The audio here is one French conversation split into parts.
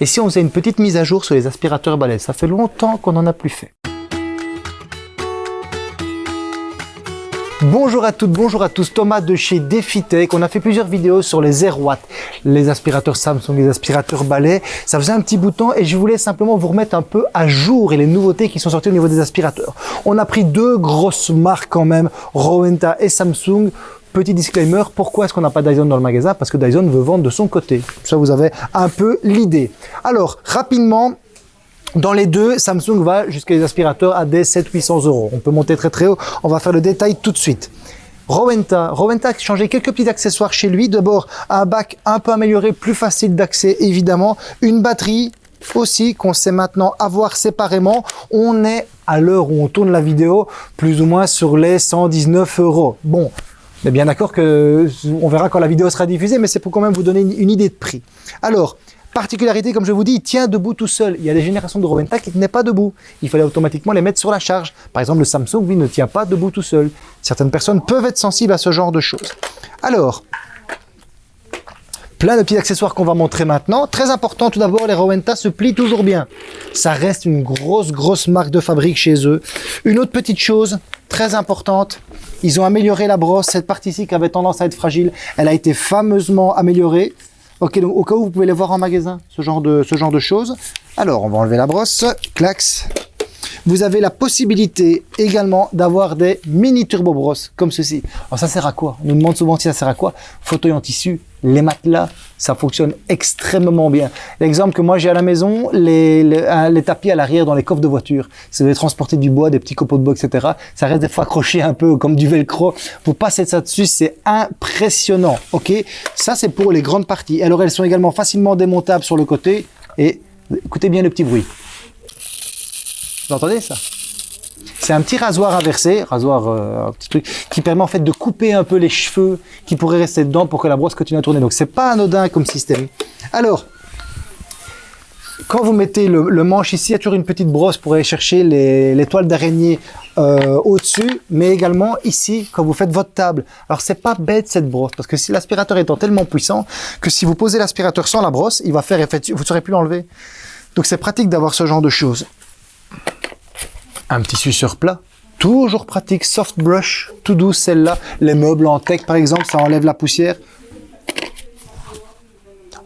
Et si on faisait une petite mise à jour sur les aspirateurs balais Ça fait longtemps qu'on n'en a plus fait. Bonjour à toutes, bonjour à tous, Thomas de chez DefiTech. On a fait plusieurs vidéos sur les 0 watts, les aspirateurs Samsung, les aspirateurs balais. Ça faisait un petit bout de temps et je voulais simplement vous remettre un peu à jour et les nouveautés qui sont sorties au niveau des aspirateurs. On a pris deux grosses marques quand même, Rowenta et Samsung. Petit disclaimer, pourquoi est-ce qu'on n'a pas Dyson dans le magasin? Parce que Dyson veut vendre de son côté. Ça, vous avez un peu l'idée. Alors, rapidement, dans les deux, Samsung va jusqu'à les aspirateurs à des 700-800 euros. On peut monter très très haut. On va faire le détail tout de suite. Rowenta. Rowenta a changé quelques petits accessoires chez lui. D'abord, un bac un peu amélioré, plus facile d'accès évidemment. Une batterie aussi qu'on sait maintenant avoir séparément. On est à l'heure où on tourne la vidéo plus ou moins sur les 119 euros. Bon, bien d'accord que on verra quand la vidéo sera diffusée, mais c'est pour quand même vous donner une idée de prix. Alors, Particularité, comme je vous dis, il tient debout tout seul. Il y a des générations de Roventa qui ne tenaient pas debout. Il fallait automatiquement les mettre sur la charge. Par exemple, le Samsung, lui, ne tient pas debout tout seul. Certaines personnes peuvent être sensibles à ce genre de choses. Alors, plein de petits accessoires qu'on va montrer maintenant. Très important, tout d'abord, les Rowenta se plient toujours bien. Ça reste une grosse, grosse marque de fabrique chez eux. Une autre petite chose, très importante, ils ont amélioré la brosse. Cette partie-ci qui avait tendance à être fragile, elle a été fameusement améliorée. Ok, donc au cas où vous pouvez les voir en magasin, ce genre de, ce genre de choses. Alors, on va enlever la brosse, clax. Vous avez la possibilité également d'avoir des mini turbo brosses comme ceci. Alors ça sert à quoi? On nous demande souvent si ça sert à quoi? Fauteuil en tissu, les matelas, ça fonctionne extrêmement bien. L'exemple que moi j'ai à la maison, les, tapis à l'arrière dans les coffres de voiture. Si vous devez transporter du bois, des petits copeaux de bois, etc. Ça reste des fois accroché un peu comme du velcro. Vous passez ça dessus, c'est impressionnant. Ok, ça c'est pour les grandes parties. Alors elles sont également facilement démontables sur le côté et écoutez bien le petit bruit. Vous entendez ça? C'est un petit rasoir inversé, rasoir, euh, un petit truc, qui permet en fait de couper un peu les cheveux qui pourraient rester dedans pour que la brosse continue à tourner. Donc c'est pas anodin comme système. Alors, quand vous mettez le, manche ici, il y a toujours une petite brosse pour aller chercher les, toiles d'araignée euh, au-dessus, mais également ici, quand vous faites votre table. Alors c'est pas bête cette brosse, parce que si l'aspirateur étant tellement puissant que si vous posez l'aspirateur sans la brosse, il va faire effet, vous ne saurez plus l'enlever. Donc c'est pratique d'avoir ce genre de choses un petit suceur plat. Toujours pratique, soft brush, tout doux celle-là. Les meubles en tech par exemple, ça enlève la poussière.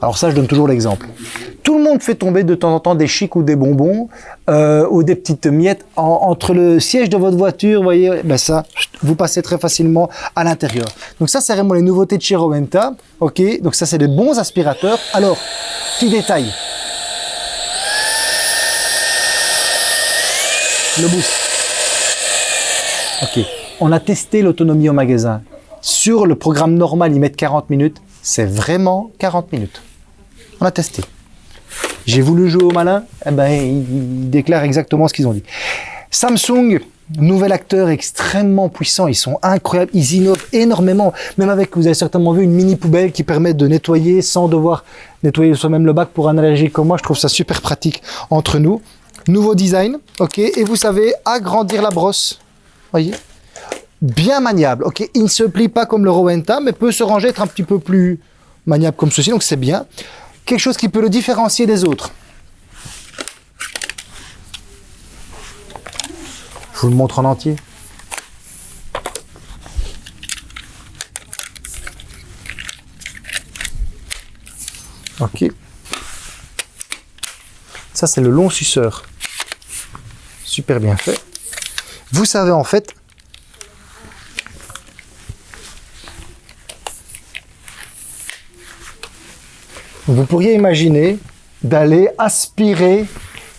Alors ça, je donne toujours l'exemple. Tout le monde fait tomber de temps en temps des chics ou des bonbons euh, ou des petites miettes entre le siège de votre voiture. Vous voyez, ben ça, vous passez très facilement à l'intérieur. Donc ça, c'est vraiment les nouveautés de chez Rowenta. Ok, donc ça, c'est des bons aspirateurs. Alors, petit détail. Le boost. Ok, on a testé l'autonomie au magasin. Sur le programme normal, ils mettent 40 minutes. C'est vraiment 40 minutes. On a testé. J'ai voulu jouer au malin, eh ben, ils déclarent exactement ce qu'ils ont dit. Samsung, nouvel acteur extrêmement puissant, ils sont incroyables, ils innovent énormément, même avec, vous avez certainement vu, une mini poubelle qui permet de nettoyer sans devoir nettoyer soi-même le bac pour un allergique comme moi, je trouve ça super pratique entre nous. Nouveau design, ok. Et vous savez agrandir la brosse, voyez Bien maniable, ok. Il ne se plie pas comme le Rowenta, mais peut se ranger, être un petit peu plus maniable comme ceci, donc c'est bien. Quelque chose qui peut le différencier des autres. Je vous le montre en entier. Ok. Ça, c'est le long suceur super bien fait. Vous savez en fait vous pourriez imaginer d'aller aspirer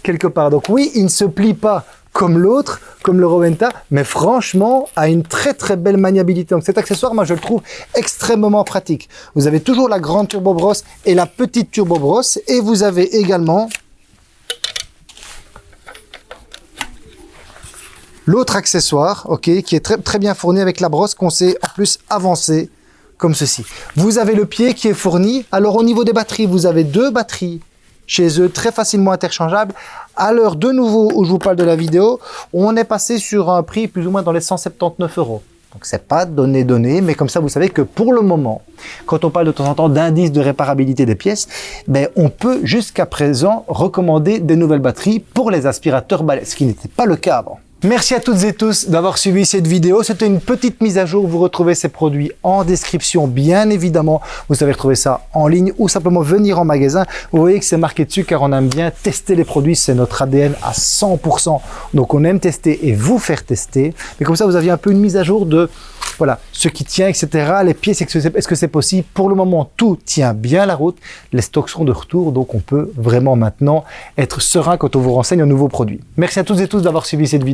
quelque part. Donc oui, il ne se plie pas comme l'autre, comme le Rowenta, mais franchement, a une très très belle maniabilité. Donc cet accessoire, moi je le trouve extrêmement pratique. Vous avez toujours la grande turbo brosse et la petite turbo brosse, et vous avez également L'autre accessoire, ok, qui est très, bien fourni avec la brosse qu'on sait en plus avancer comme ceci. Vous avez le pied qui est fourni. Alors au niveau des batteries, vous avez deux batteries chez eux, très facilement interchangeables. À l'heure de nouveau où je vous parle de la vidéo, on est passé sur un prix plus ou moins dans les 179 euros. Donc c'est pas donné donné, mais comme ça vous savez que pour le moment, quand on parle de temps en temps d'indice de réparabilité des pièces, ben, on peut jusqu'à présent recommander des nouvelles batteries pour les aspirateurs balais, ce qui n'était pas le cas avant. Merci à toutes et tous d'avoir suivi cette vidéo. C'était une petite mise à jour. Vous retrouvez ces produits en description, bien évidemment. Vous savez retrouver ça en ligne ou simplement venir en magasin. Vous voyez que c'est marqué dessus car on aime bien tester les produits. C'est notre ADN à 100%. Donc on aime tester et vous faire tester. Mais comme ça, vous aviez un peu une mise à jour de voilà, ce qui tient, etc. Les pièces, est-ce que c'est possible? Pour le moment, tout tient bien la route. Les stocks sont de retour, donc on peut vraiment maintenant être serein quand on vous renseigne un nouveau produit. Merci à toutes et tous d'avoir suivi cette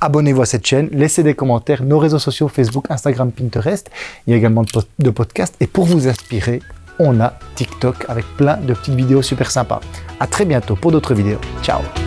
Abonnez-vous à cette chaîne, laissez des commentaires, nos réseaux sociaux, Facebook, Instagram, Pinterest. Il y a également de podcasts. Et pour vous inspirer, on a TikTok avec plein de petites vidéos super sympas. À très bientôt pour d'autres vidéos. Ciao